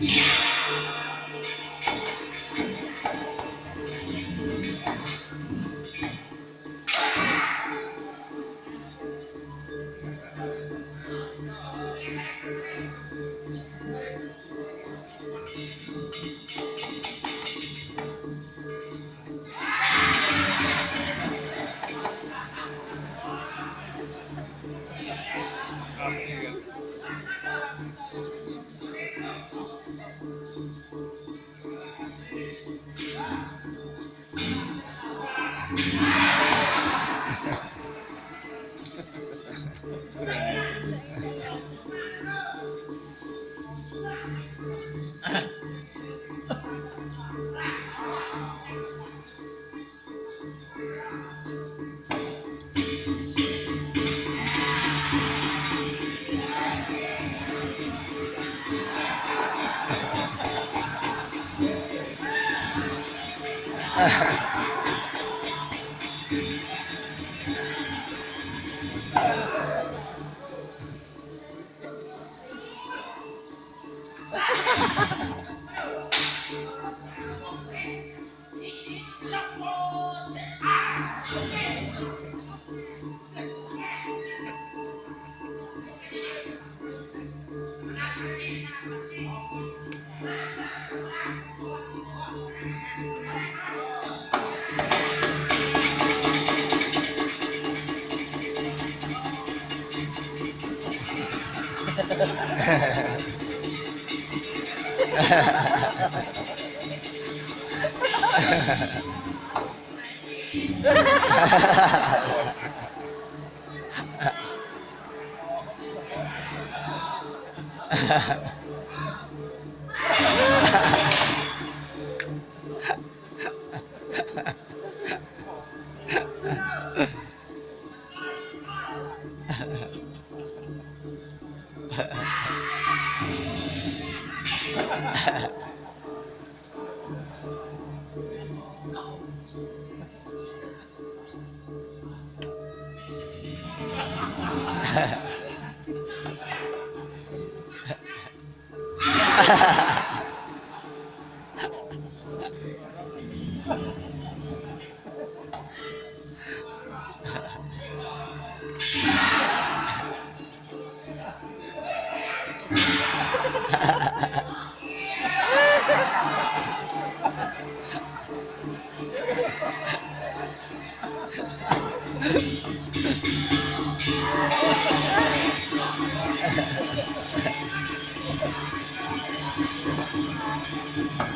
Deus. Ha ha ha. Ha ha ha. Ha ha ha. Thank you.